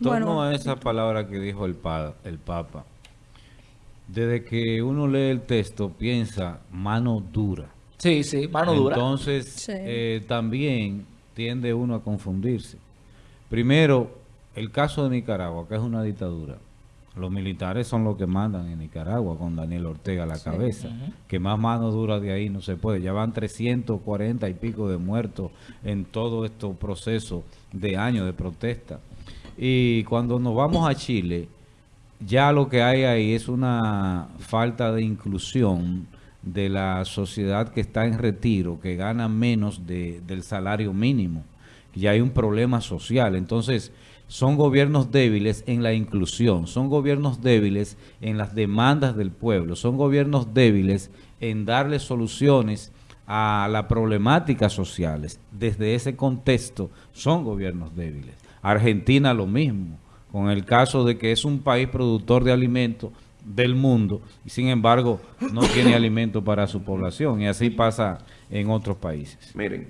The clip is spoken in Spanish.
torno a esa palabra que dijo el, el Papa, desde que uno lee el texto piensa mano dura. Sí, sí, mano dura. Entonces, eh, también tiende uno a confundirse. Primero, el caso de Nicaragua, que es una dictadura. Los militares son los que mandan en Nicaragua con Daniel Ortega a la cabeza. Que más mano dura de ahí no se puede. Ya van 340 y pico de muertos en todo este proceso de años de protesta. Y cuando nos vamos a Chile, ya lo que hay ahí es una falta de inclusión de la sociedad que está en retiro, que gana menos del salario mínimo. Ya hay un problema social. Entonces, son gobiernos débiles en la inclusión, son gobiernos débiles en las demandas del pueblo, son gobiernos débiles en darle soluciones a las problemáticas sociales. Desde ese contexto son gobiernos débiles. Argentina lo mismo, con el caso de que es un país productor de alimentos del mundo y sin embargo no tiene alimento para su población y así pasa en otros países. Miren,